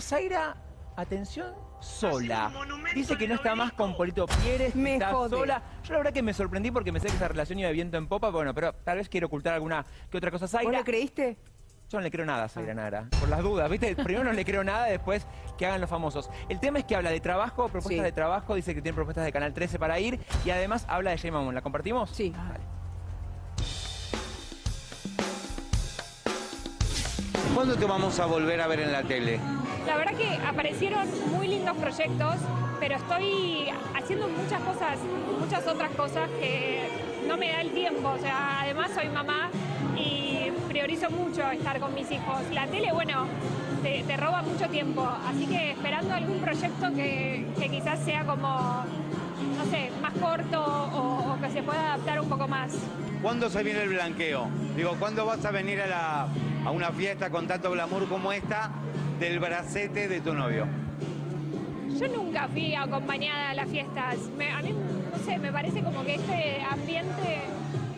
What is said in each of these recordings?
Zaira, atención, sola. Dice que no está más con Polito Pieres, Me está jode. sola. Yo la verdad que me sorprendí porque me sé que esa relación iba de viento en popa, bueno, pero tal vez quiero ocultar alguna que otra cosa a ¿Vos Zaira. le creíste? Yo no le creo nada a Zaira Nara, por las dudas, ¿viste? Primero no le creo nada, después que hagan los famosos. El tema es que habla de trabajo, propuestas Sí. de trabajo, dice que tiene propuestas de Canal 13 para ir y además habla de Jay Mamón. ¿La compartimos? Sí. ¿Cuándo te vamos a volver a ver en la tele? La verdad que aparecieron muy lindos proyectos, pero estoy haciendo muchas cosas, muchas otras cosas que no me da el tiempo. O sea, además soy mamá y priorizo mucho estar con mis hijos. La tele, bueno, te, roba mucho tiempo, así que esperando algún proyecto que, que quizás sea como, no sé, más corto o, o que se pueda adaptar un poco más. ¿Cuándo se viene el blanqueo? Digo, ¿cuándo vas a venir a, la- a una fiesta con tanto glamour como esta del bracete de tu novio? Yo nunca fui acompañada a las fiestas. Me- a mí, no sé, me parece como que este ambiente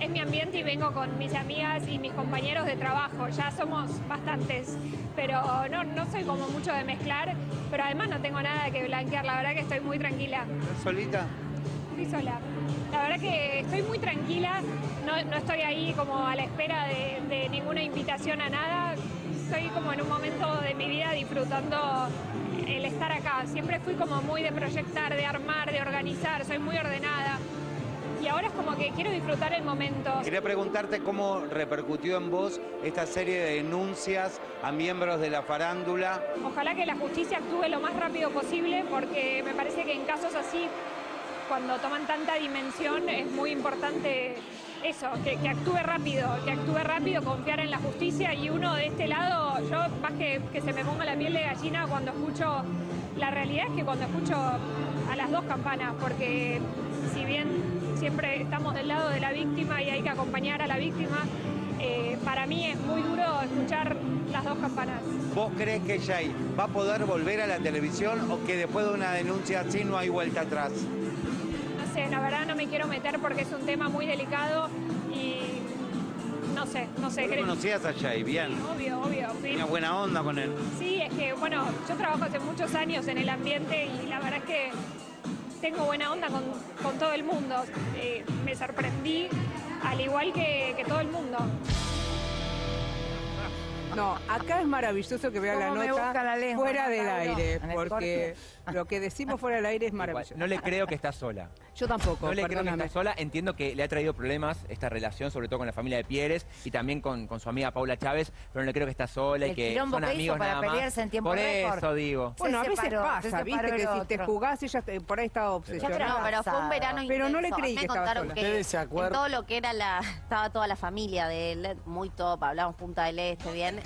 es mi ambiente y vengo con mis amigas y mis compañeros de trabajo. Ya somos bastantes, pero no, no soy como mucho de mezclar, pero además no tengo nada que blanquear. La verdad que estoy muy tranquila. ¿Estás solita? Estoy sola. La verdad que estoy muy tranquila, no, no estoy ahí como a la espera de, de ninguna invitación a nada. Estoy como en un momento de mi vida disfrutando el estar acá. Siempre fui como muy de proyectar, de armar, de organizar, soy muy ordenada. Y ahora es como que quiero disfrutar el momento. Quería preguntarte cómo repercutió en vos esta serie de denuncias a miembros de la farándula. Ojalá que la justicia actúe lo más rápido posible porque me parece que en casos así, cuando toman tanta dimensión, es muy importante eso, que, actúe rápido, que actúe rápido, confiar en la justicia y uno de este lado, yo más que, que se me ponga la piel de gallina cuando escucho, la realidad es que cuando escucho a las dos campanas, porque si bien siempre estamos del lado de la víctima y hay que acompañar a la víctima, eh, para mí es muy duro escuchar las dos campanas. ¿Vos crees que Jay va a poder volver a la televisión o que después de una denuncia así no hay vuelta atrás? Me quiero meter porque es un tema muy delicado y no sé, no sé. ¿Vos creo- conocías a Jay? Bien. Sí, obvio, obvio. sí. Tenía buena onda con él. Sí, es que, bueno, yo trabajo hace muchos años en el ambiente y la verdad es que tengo buena onda con, con todo el mundo. Eh, me sorprendí, al igual que, que todo el mundo. No, acá es maravilloso que vean la ¿Cómo me nota la lengua, fuera no, del aire, porque lo que decimos fuera del aire es Igual, maravilloso. no le creo que está sola. Yo tampoco, No le creo que está sola. Entiendo que le ha traído problemas esta relación, sobre todo con la familia de Pieres y también con, con su amiga Paula Chávez, pero no le creo que está sola y El que son amigos para nada más. pelearse en tiempo Por récord. eso digo. Bueno, a Se veces separó, se pasa, separó viste, que si te jugás, ella te- por ahí estaba No, obsesionada. pero fue un verano Pero no le creí que estaba sola. que ¿Ustedes se en acuerdan? todo lo que era la... Estaba toda la familia de él, muy top, hablamos Punta del Este, bien.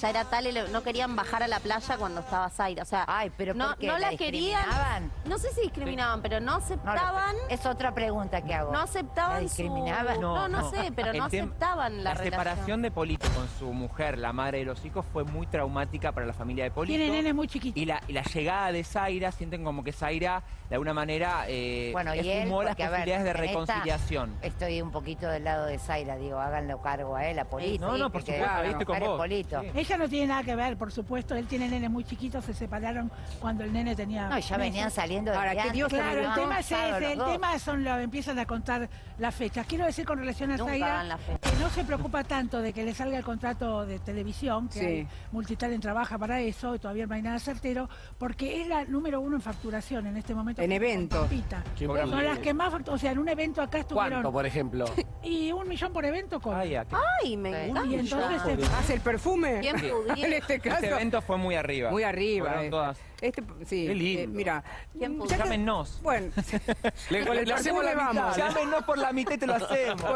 Ya era tal, el- no querían bajar a la playa cuando estaba Zaira. O sea, Ay, pero no, ¿por qué? no ¿La la querían. discriminaban? No sé si discriminaban, pero no No, aceptaban. es otra pregunta que hago. No aceptaban ¿La su-? No, no, sé, pero El no tem- aceptaban la, La separación relación. de Polito con su mujer, la madre de los hijos, fue muy traumática para la familia de Polito. Tiene nenes muy chiquitos. Y la, y la llegada de Zaira, sienten como que Zaira, de alguna manera, eh, Bueno, y él, esfumó las porque, a ver, posibilidades de en esta reconciliación. Estoy un poquito del lado de Zaira, digo, háganlo cargo a él, a Polito. No, no, por que supuesto, la con mujer es vos. Polito. Sí. Ella no tiene nada que ver, por supuesto. Él tiene nenes muy chiquitos, se separaron cuando el nene tenía. No, ya meses. venían saliendo de Ahora, que Dios Claro, el tema es ese, el dos. tema son lo empiezan a contar las fechas. Quiero decir con relación a Nunca Zaira no se preocupa tanto de que le salga el contrato de televisión, que Sí. hay- Multitalent trabaja para eso, y todavía no hay nada certero, porque es la número uno en facturación en este momento. En eventos. ¿Quién Son las que más, fact- o sea, en un evento acá estuvieron ¿Cuánto, por ejemplo? y un millón por evento con. Ay. Ay, me encanta. y entonces se- ¿Hace el perfume? Bien pudiera. en este caso. Este evento fue muy arriba. Muy arriba. Eh. todas. Este, sí, Qué lindo. eh, mira. ¿Quién Llámenos. Bueno, Le, el le hacemos la perfume mitad. vamos. Llámenos por la mitad y te lo hacemos. Bueno,